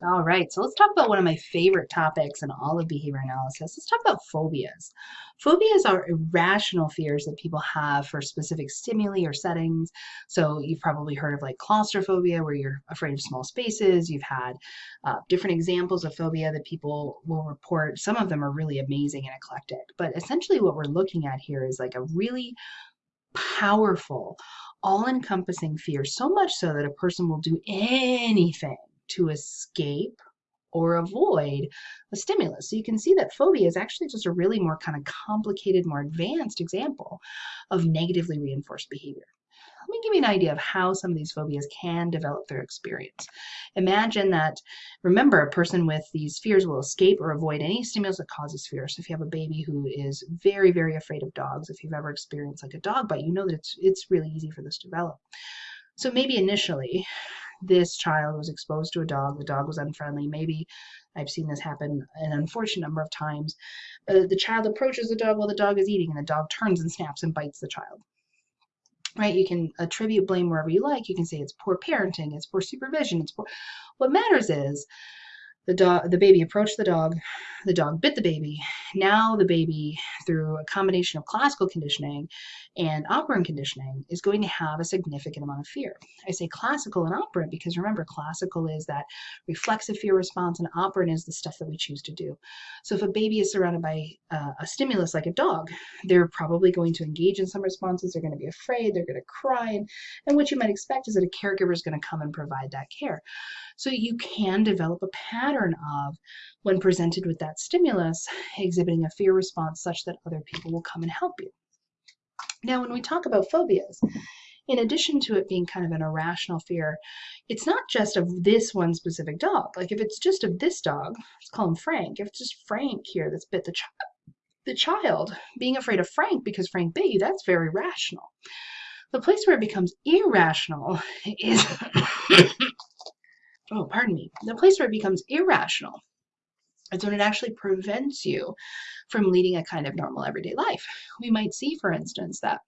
All right, so let's talk about one of my favorite topics in all of behavior analysis. Let's talk about phobias. Phobias are irrational fears that people have for specific stimuli or settings. So you've probably heard of like claustrophobia, where you're afraid of small spaces. You've had uh, different examples of phobia that people will report. Some of them are really amazing and eclectic. But essentially, what we're looking at here is like a really powerful, all encompassing fear, so much so that a person will do anything to escape or avoid a stimulus. So you can see that phobia is actually just a really more kind of complicated, more advanced example of negatively reinforced behavior. Let me give you an idea of how some of these phobias can develop through experience. Imagine that, remember, a person with these fears will escape or avoid any stimulus that causes fear. So if you have a baby who is very, very afraid of dogs, if you've ever experienced like a dog bite, you know that it's, it's really easy for this to develop. So maybe initially this child was exposed to a dog, the dog was unfriendly, maybe I've seen this happen an unfortunate number of times. Uh, the child approaches the dog while the dog is eating, and the dog turns and snaps and bites the child. Right? You can attribute blame wherever you like. You can say it's poor parenting, it's poor supervision, it's poor. What matters is the dog, the baby approached the dog. The dog bit the baby. Now the baby, through a combination of classical conditioning and operant conditioning, is going to have a significant amount of fear. I say classical and operant because remember, classical is that reflexive fear response, and operant is the stuff that we choose to do. So if a baby is surrounded by uh, a stimulus like a dog, they're probably going to engage in some responses. They're going to be afraid. They're going to cry, and, and what you might expect is that a caregiver is going to come and provide that care. So you can develop a pattern of, when presented with that stimulus, exhibiting a fear response such that other people will come and help you. Now, when we talk about phobias, in addition to it being kind of an irrational fear, it's not just of this one specific dog. Like if it's just of this dog, let's call him Frank. If it's just Frank here that's bit the child, the child being afraid of Frank because Frank bit you, that's very rational. The place where it becomes irrational is oh, pardon me, the place where it becomes irrational is when it actually prevents you from leading a kind of normal everyday life. We might see, for instance, that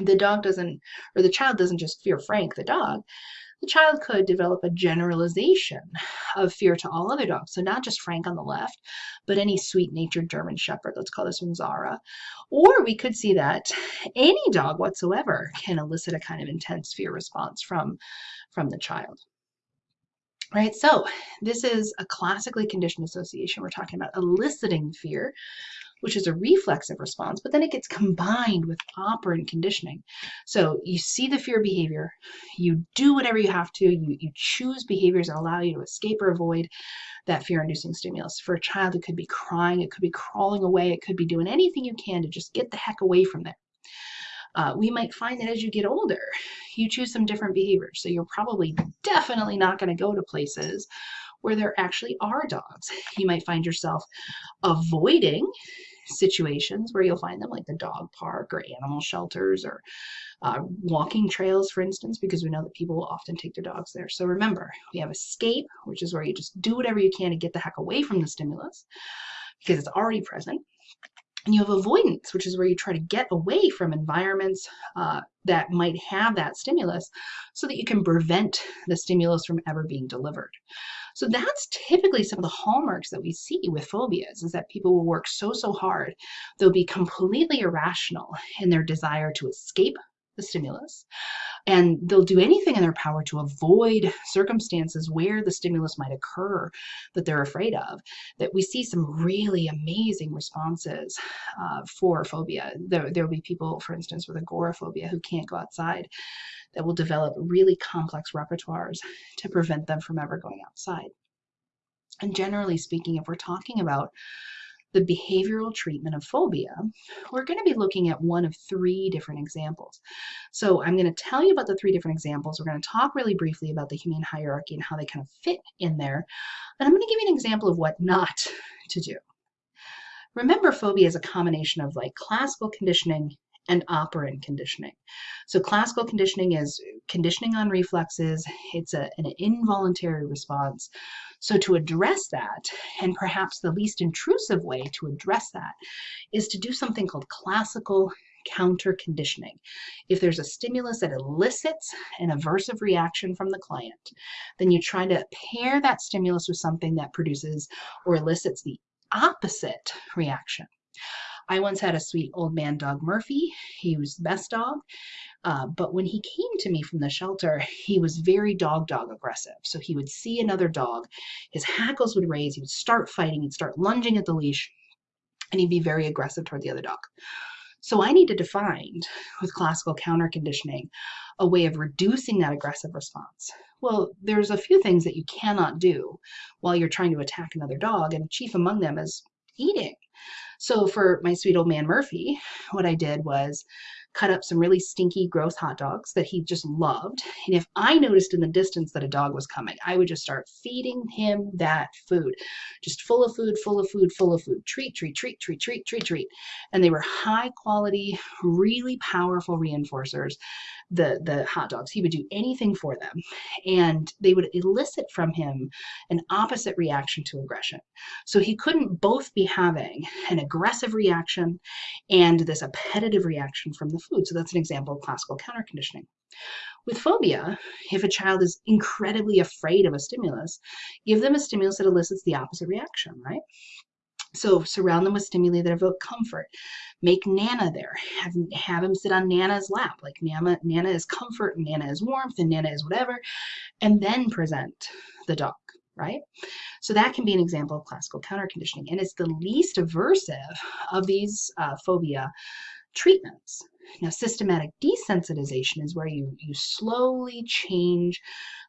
the dog doesn't, or the child doesn't just fear Frank, the dog, the child could develop a generalization of fear to all other dogs. So not just Frank on the left, but any sweet-natured German Shepherd. Let's call this one Zara. Or we could see that any dog whatsoever can elicit a kind of intense fear response from, from the child right? So this is a classically conditioned association. We're talking about eliciting fear, which is a reflexive response, but then it gets combined with operant conditioning. So you see the fear behavior, you do whatever you have to, you, you choose behaviors that allow you to escape or avoid that fear-inducing stimulus. For a child, it could be crying, it could be crawling away, it could be doing anything you can to just get the heck away from there. Uh, we might find that as you get older, you choose some different behaviors. So you're probably definitely not going to go to places where there actually are dogs. You might find yourself avoiding situations where you'll find them like the dog park or animal shelters or uh, walking trails, for instance, because we know that people will often take their dogs there. So remember, we have escape, which is where you just do whatever you can to get the heck away from the stimulus because it's already present. And you have avoidance, which is where you try to get away from environments uh, that might have that stimulus so that you can prevent the stimulus from ever being delivered. So that's typically some of the hallmarks that we see with phobias is that people will work so, so hard. They'll be completely irrational in their desire to escape the stimulus and they'll do anything in their power to avoid circumstances where the stimulus might occur that they're afraid of that we see some really amazing responses uh, for phobia. There, there will be people for instance with agoraphobia who can't go outside that will develop really complex repertoires to prevent them from ever going outside. And generally speaking if we're talking about the behavioral treatment of phobia, we're going to be looking at one of three different examples. So I'm going to tell you about the three different examples. We're going to talk really briefly about the humane hierarchy and how they kind of fit in there. And I'm going to give you an example of what not to do. Remember, phobia is a combination of like classical conditioning and operant conditioning. So classical conditioning is conditioning on reflexes. It's a, an involuntary response. So to address that, and perhaps the least intrusive way to address that, is to do something called classical counter conditioning. If there's a stimulus that elicits an aversive reaction from the client, then you try to pair that stimulus with something that produces or elicits the opposite reaction. I once had a sweet old man dog, Murphy. He was the best dog. Uh, but when he came to me from the shelter, he was very dog dog aggressive. So he would see another dog, his hackles would raise, he would start fighting, he'd start lunging at the leash, and he'd be very aggressive toward the other dog. So I needed to find, with classical counter conditioning, a way of reducing that aggressive response. Well, there's a few things that you cannot do while you're trying to attack another dog, and chief among them is eating. So for my sweet old man Murphy, what I did was cut up some really stinky, gross hot dogs that he just loved. And if I noticed in the distance that a dog was coming, I would just start feeding him that food. Just full of food, full of food, full of food. Treat, treat, treat, treat, treat, treat, treat. And they were high quality, really powerful reinforcers the the hot dogs. He would do anything for them, and they would elicit from him an opposite reaction to aggression. So he couldn't both be having an aggressive reaction and this appetitive reaction from the food. So that's an example of classical counter conditioning. With phobia, if a child is incredibly afraid of a stimulus, give them a stimulus that elicits the opposite reaction, right? So surround them with stimuli that evoke comfort. Make Nana there. Have, have him sit on Nana's lap. Like Nana, Nana is comfort and Nana is warmth and Nana is whatever. And then present the dog, right? So that can be an example of classical counter conditioning. And it's the least aversive of these uh, phobia treatments. Now, systematic desensitization is where you, you slowly change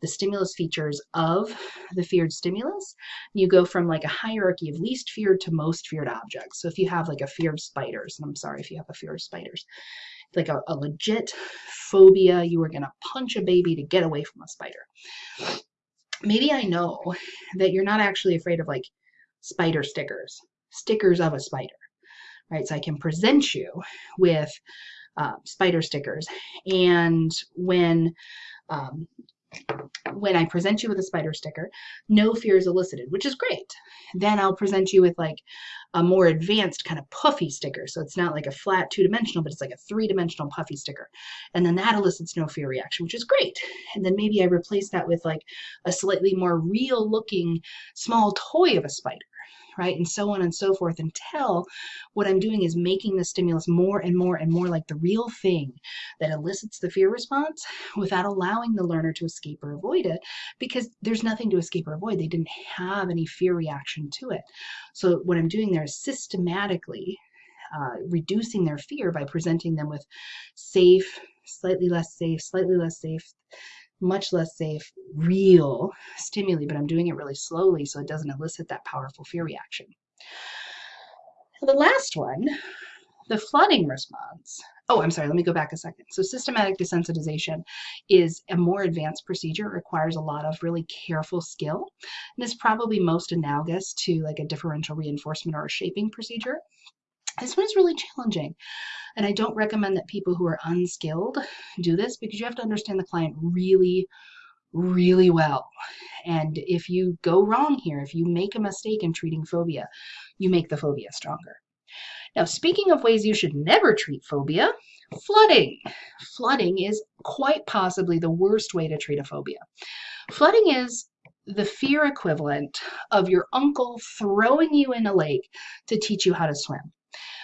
the stimulus features of the feared stimulus. You go from like a hierarchy of least feared to most feared objects. So if you have like a fear of spiders, and I'm sorry if you have a fear of spiders, like a, a legit phobia, you are going to punch a baby to get away from a spider. Maybe I know that you're not actually afraid of like spider stickers, stickers of a spider, right? So I can present you with uh, spider stickers. And when um, when I present you with a spider sticker, no fear is elicited, which is great. Then I'll present you with like a more advanced kind of puffy sticker. So it's not like a flat two dimensional, but it's like a three dimensional puffy sticker. And then that elicits no fear reaction, which is great. And then maybe I replace that with like a slightly more real looking small toy of a spider right? And so on and so forth until what I'm doing is making the stimulus more and more and more like the real thing that elicits the fear response without allowing the learner to escape or avoid it because there's nothing to escape or avoid. They didn't have any fear reaction to it. So what I'm doing there is systematically uh, reducing their fear by presenting them with safe, slightly less safe, slightly less safe, much less safe, real stimuli, but I'm doing it really slowly so it doesn't elicit that powerful fear reaction. The last one, the flooding response. Oh, I'm sorry, let me go back a second. So systematic desensitization is a more advanced procedure. Requires a lot of really careful skill and is probably most analogous to like a differential reinforcement or a shaping procedure. This one is really challenging. And I don't recommend that people who are unskilled do this because you have to understand the client really, really well. And if you go wrong here, if you make a mistake in treating phobia, you make the phobia stronger. Now, speaking of ways you should never treat phobia, flooding. Flooding is quite possibly the worst way to treat a phobia. Flooding is the fear equivalent of your uncle throwing you in a lake to teach you how to swim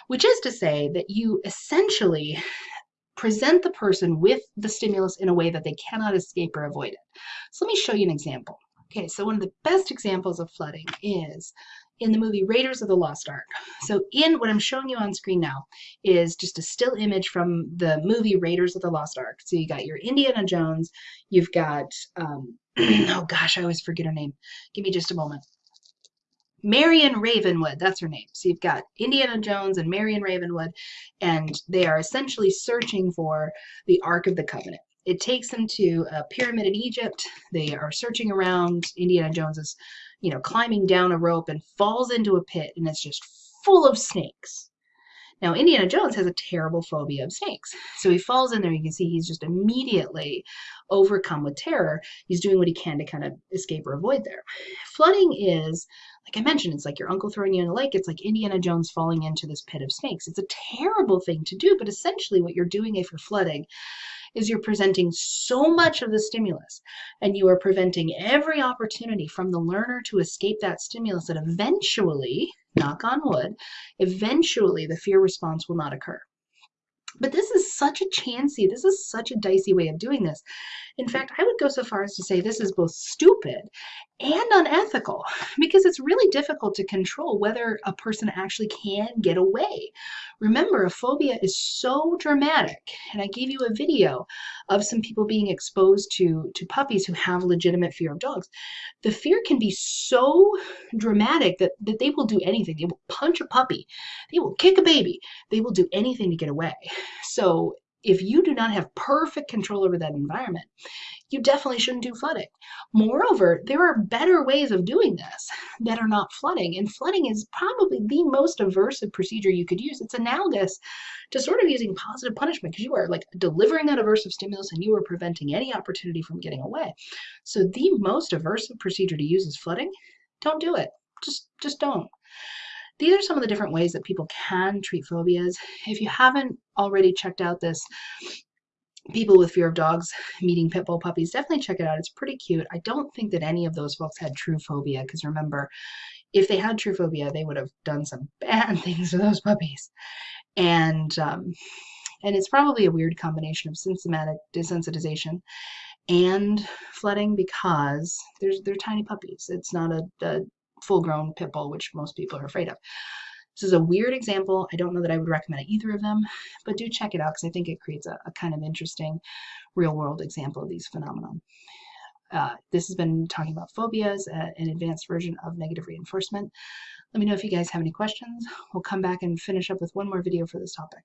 which is to say that you essentially present the person with the stimulus in a way that they cannot escape or avoid it. So let me show you an example. Okay, so one of the best examples of flooding is in the movie Raiders of the Lost Ark. So in what I'm showing you on screen now is just a still image from the movie Raiders of the Lost Ark. So you got your Indiana Jones, you've got, um, oh gosh, I always forget her name. Give me just a moment. Marion Ravenwood, that's her name. So you've got Indiana Jones and Marion Ravenwood, and they are essentially searching for the Ark of the Covenant. It takes them to a pyramid in Egypt. They are searching around. Indiana Jones is, you know, climbing down a rope and falls into a pit, and it's just full of snakes. Now, Indiana Jones has a terrible phobia of snakes. So he falls in there. You can see he's just immediately overcome with terror. He's doing what he can to kind of escape or avoid there. Flooding is like I mentioned, it's like your uncle throwing you in a lake. It's like Indiana Jones falling into this pit of snakes. It's a terrible thing to do, but essentially what you're doing if you're flooding is you're presenting so much of the stimulus and you are preventing every opportunity from the learner to escape that stimulus that eventually, knock on wood, eventually the fear response will not occur. But this is such a chancy, this is such a dicey way of doing this. In fact, I would go so far as to say this is both stupid and unethical because it's really difficult to control whether a person actually can get away. Remember, a phobia is so dramatic, and I gave you a video of some people being exposed to, to puppies who have legitimate fear of dogs. The fear can be so dramatic that, that they will do anything. They will punch a puppy, they will kick a baby, they will do anything to get away. So if you do not have perfect control over that environment, you definitely shouldn't do flooding. Moreover, there are better ways of doing this that are not flooding, and flooding is probably the most aversive procedure you could use. It's analogous to sort of using positive punishment because you are like delivering that aversive stimulus and you are preventing any opportunity from getting away. So the most aversive procedure to use is flooding. Don't do it. Just just don't. These are some of the different ways that people can treat phobias. If you haven't already checked out this people with fear of dogs meeting pit bull puppies, definitely check it out. It's pretty cute. I don't think that any of those folks had true phobia because remember, if they had true phobia, they would have done some bad things to those puppies. And um, and it's probably a weird combination of symptomatic desensitization and flooding because there's they're tiny puppies. It's not a, a full-grown pit bull, which most people are afraid of. This is a weird example. I don't know that I would recommend either of them, but do check it out because I think it creates a, a, kind of interesting real-world example of these phenomena. Uh, this has been talking about phobias, uh, an advanced version of negative reinforcement. Let me know if you guys have any questions. We'll come back and finish up with one more video for this topic.